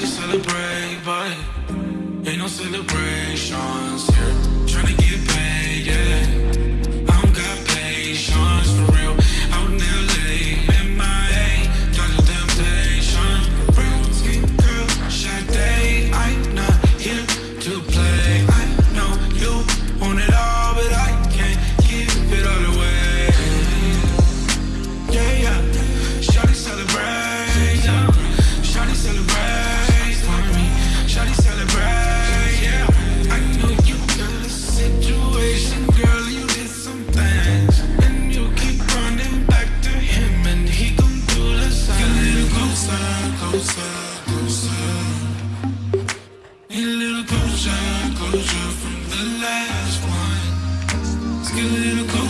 to celebrate, but ain't no celebrations here. closure from the last one. Let's get a little closer.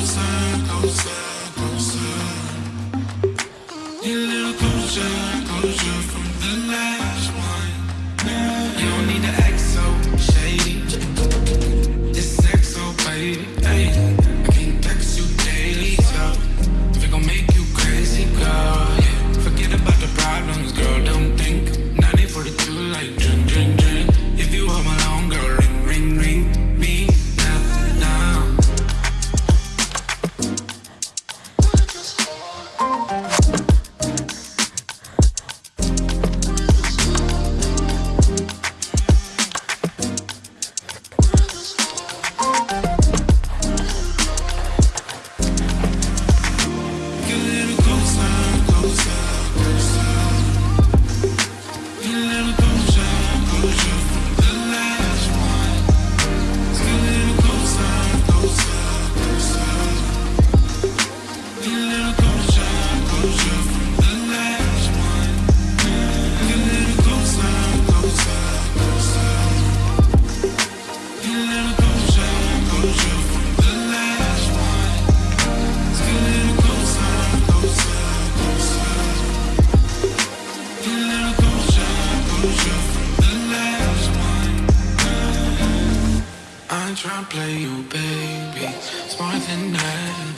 play you, baby. Smarter than that.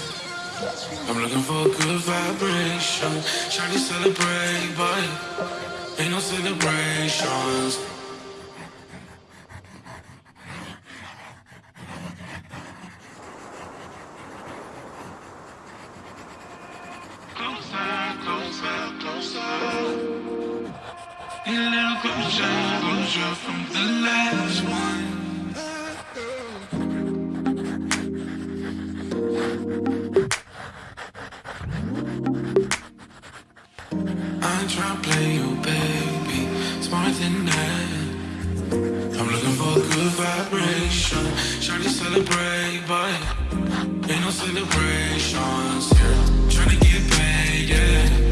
I'm looking for a good vibration. Trying to celebrate, but ain't no celebrations. A little closer, closer from the last one I'm looking for a good vibration. Trying to celebrate, but Ain't no celebrations. Yeah. Trying to get paid, yeah.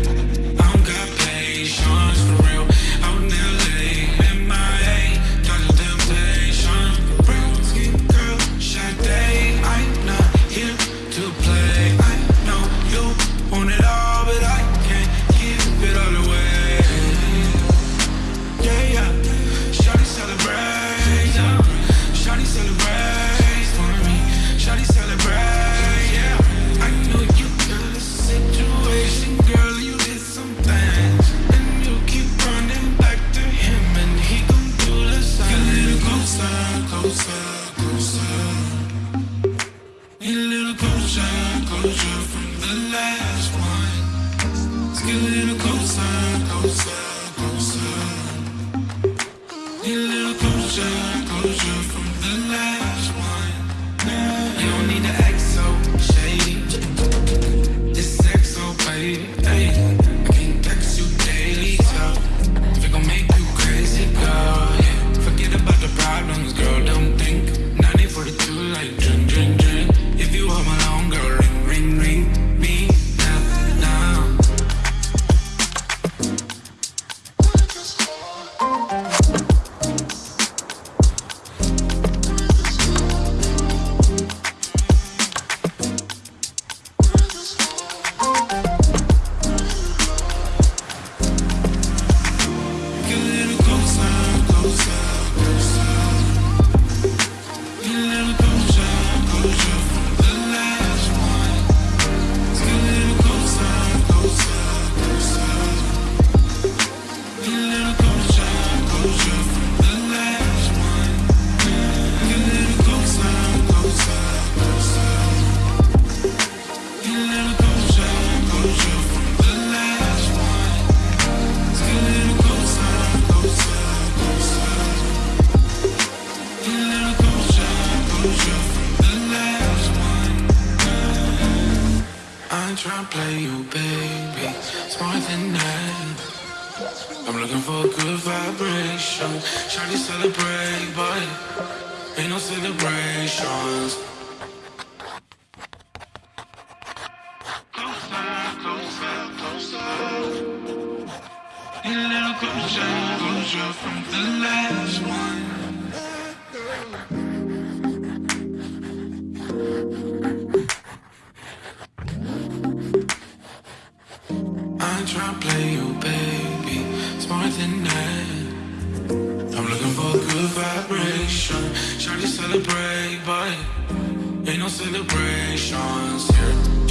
i close closer from the light. Trying to play you, baby. It's more than that. I'm looking for a good vibration. Try to celebrate, but ain't no celebrations. Celebrate, but ain't no celebrations here.